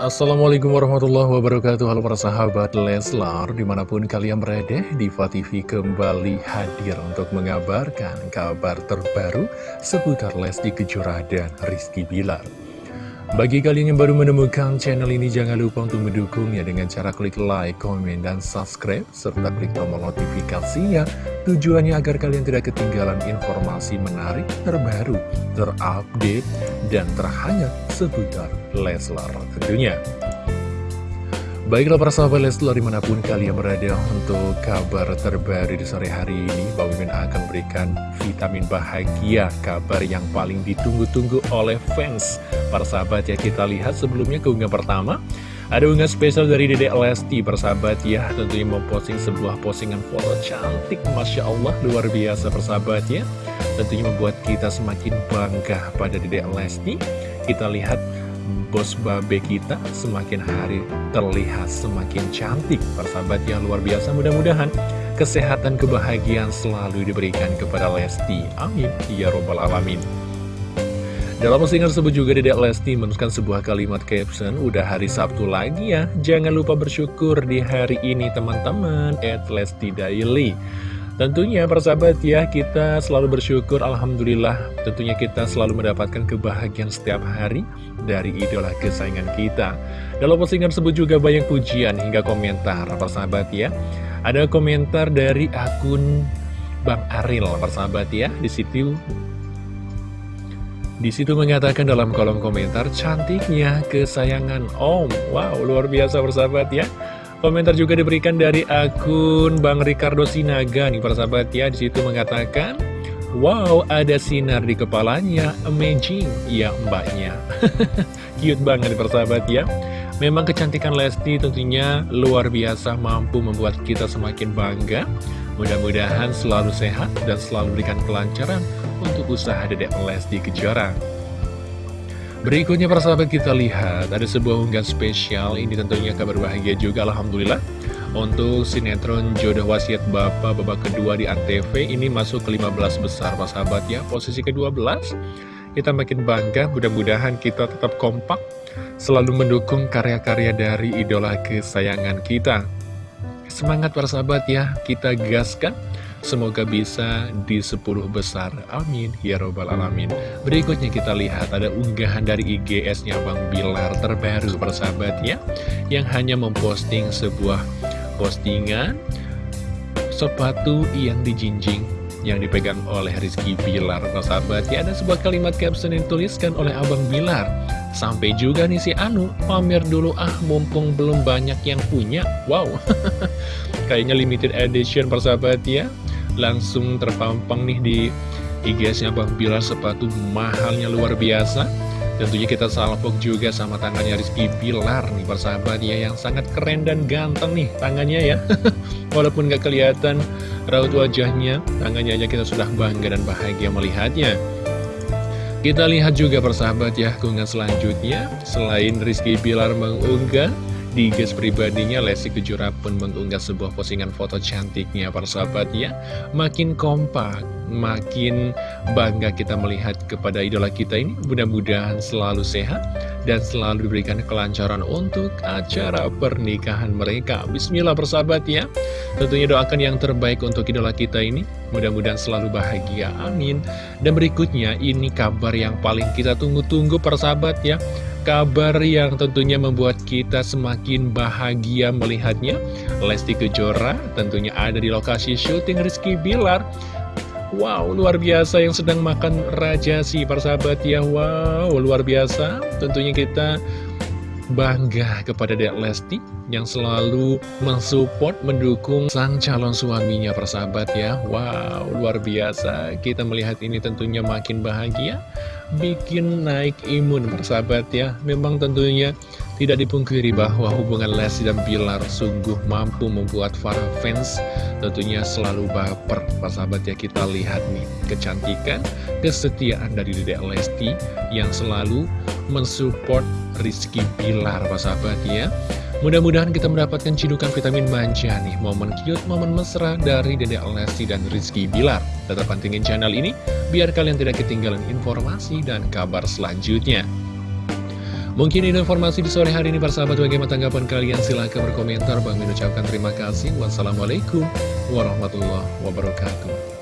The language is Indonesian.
Assalamualaikum warahmatullahi wabarakatuh Halo para sahabat Leslar Di mana pun kalian berada Diva TV kembali hadir Untuk mengabarkan kabar terbaru Seputar Lesti Kejora dan Rizky Bilar bagi kalian yang baru menemukan channel ini, jangan lupa untuk mendukungnya dengan cara klik like, komen, dan subscribe, serta klik tombol notifikasinya. Tujuannya agar kalian tidak ketinggalan informasi menarik, terbaru, terupdate, dan terhangat seputar Leslar tentunya. Baiklah para sahabat Leslar di mana pun kalian berada untuk kabar terbaru di sore hari ini Bang Mimin akan berikan vitamin bahagia Kabar yang paling ditunggu-tunggu oleh fans Para sahabat ya kita lihat sebelumnya keunggahan pertama Ada unggah spesial dari Dedek Lesti persahabat ya. Tentunya memposting sebuah postingan foto cantik Masya Allah luar biasa persahabat ya. Tentunya membuat kita semakin bangga pada Dedek Lesti. Kita lihat bos babe kita semakin hari terlihat semakin cantik Persahabat yang luar biasa mudah-mudahan kesehatan kebahagiaan selalu diberikan kepada Lesti. Amin. Ya Robbal Alamin dalam postingan tersebut juga Dedek Lesti menuliskan sebuah kalimat caption Udah hari Sabtu lagi ya. Jangan lupa bersyukur di hari ini teman-teman. At Lesti Daily. Tentunya persahabat ya kita selalu bersyukur Alhamdulillah. Tentunya kita selalu mendapatkan kebahagiaan setiap hari dari idola kesayangan kita. Dalam postingan tersebut juga banyak pujian hingga komentar persahabat ya. Ada komentar dari akun Bang Aril persahabat ya di situ di situ mengatakan dalam kolom komentar cantiknya kesayangan Om. Wow luar biasa persahabat ya. Komentar juga diberikan dari akun Bang Ricardo Sinaga nih para sahabat ya di situ mengatakan Wow ada sinar di kepalanya Amazing. Ya mbaknya. Cute banget para sahabat ya. Memang kecantikan Lesti tentunya luar biasa mampu membuat kita semakin bangga. Mudah-mudahan selalu sehat dan selalu berikan kelancaran untuk usaha Dedek Lesti Kejora. Berikutnya para sahabat kita lihat ada sebuah unggahan spesial. Ini tentunya kabar bahagia juga Alhamdulillah. Untuk sinetron Jodoh Wasiat Bapak babak kedua di Antv ini masuk ke 15 besar para sahabat ya. Posisi ke-12 kita makin bangga. Mudah-mudahan kita tetap kompak selalu mendukung karya-karya dari idola kesayangan kita. Semangat para sahabat ya. Kita gaskan Semoga bisa di 10 besar. Amin. Ya Robbal Alamin. Berikutnya kita lihat ada unggahan dari IGS-nya Bang Bilar terbaru persahabat ya. Yang hanya memposting sebuah postingan Sepatu yang dijinjing yang dipegang oleh Rizky Bilar Persahabat ya. Ada sebuah kalimat caption yang dituliskan oleh Abang Bilar. Sampai juga nih si Anu pamer dulu ah mumpung belum banyak yang punya. Wow. Kayaknya limited edition persahabat ya langsung terpampang nih di IG-nya Bang Bilar sepatu mahalnya luar biasa. Tentunya kita salpok juga sama tangannya Rizky Bilar nih persahabat ya Yang sangat keren dan ganteng nih tangannya ya. Walaupun gak kelihatan raut wajahnya Tangannya aja kita sudah bangga dan bahagia melihatnya. Kita lihat juga persahabat ya keunggahan selanjutnya. Selain Rizky Bilar mengunggah di gas pribadinya, Lesti Kejora pun mengunggah sebuah postingan foto cantiknya para sahabat ya. Makin kompak, makin bangga kita melihat kepada idola kita ini. Mudah-mudahan selalu sehat dan selalu diberikan kelancaran untuk acara pernikahan mereka. Bismillah persahabat ya. Tentunya doakan yang terbaik untuk idola kita ini. Mudah-mudahan selalu bahagia. Amin. Dan berikutnya ini kabar yang paling kita tunggu-tunggu persahabat ya kabar yang tentunya membuat kita semakin bahagia melihatnya Lesti Kejora tentunya ada di lokasi syuting Rizky Bilar Wow, luar biasa yang sedang makan raja si persahabat ya. Wow, luar biasa. Tentunya kita bangga kepada Dek Lesti yang selalu mensupport, mendukung sang calon suaminya persahabat ya. Wow, luar biasa. Kita melihat ini tentunya makin bahagia Bikin naik imun persahabat ya. Memang tentunya tidak dipungkiri bahwa hubungan Lesti dan Bilar sungguh mampu membuat para fans tentunya selalu baper persahabat ya kita lihat nih kecantikan, kesetiaan dari Dedek Lesti yang selalu mensupport Rizky Bilar persahabat ya Mudah-mudahan kita mendapatkan cidukan vitamin manja nih, momen cute, momen mesra dari Dede Lesti dan Rizky Bilar. Tetap pantengin channel ini, biar kalian tidak ketinggalan informasi dan kabar selanjutnya. Mungkin ini informasi di sore hari ini persahabat bagaimana tanggapan kalian? Silahkan berkomentar. Bang mengucapkan terima kasih. Wassalamualaikum warahmatullahi wabarakatuh